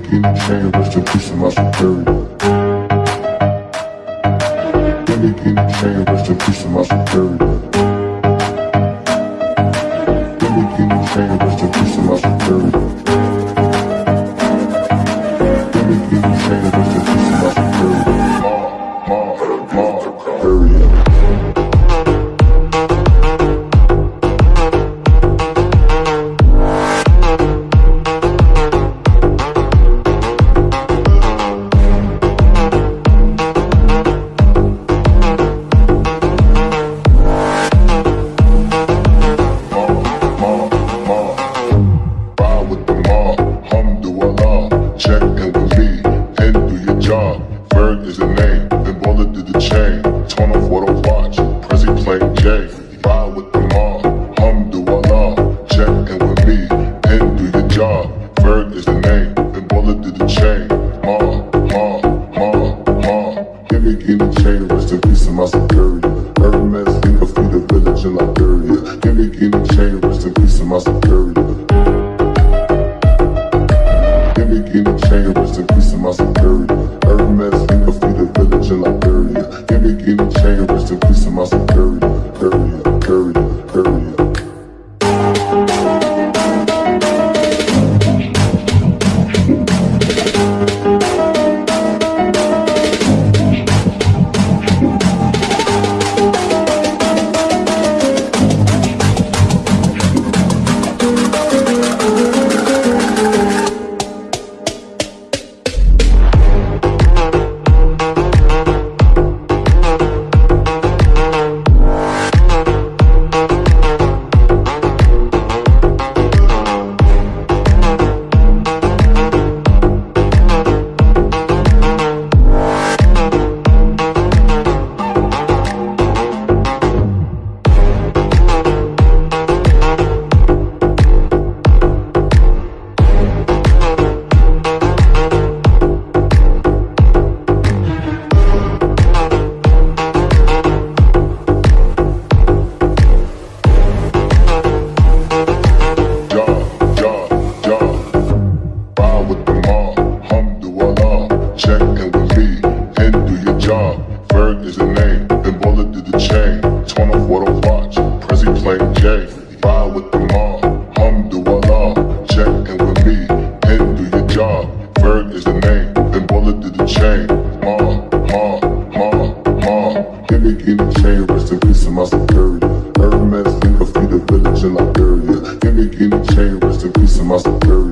King and chain, rest in peace to my superior. Give me king and chain, rest in peace to my superior. J. Ride with the mob, Alhamdulillah, check in with me, and do your job. Ferg is the name, then Baller did the chain. Ma, ma, ma, ma, give me give me chain, rest in peace to my superior. Hermes, think of the village in Liberia. Give me give me chain, rest in peace to my superior. Give me give me chain, rest in to my superior. Hermes, think of the village in Liberia. Give me give me chain, rest in peace to my superior. Bird is the name, then bullet did the chain. Torn off what I watch, Prezi playing J. Buy with the mob, hum do Allah. Check in with me, and do your job. Bird is the name, then bullet did the chain. Ma, ma, ma, ma. Give me in the chain, rest in peace of my security. Hermes, leave a feed of village in Liberia. Give me in the chain, rest in peace of my security.